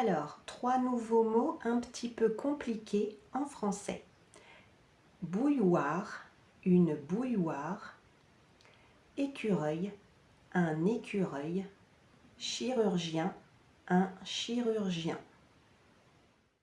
Alors, trois nouveaux mots un petit peu compliqués en français. Bouilloire, une bouilloire. Écureuil, un écureuil. Chirurgien, un chirurgien.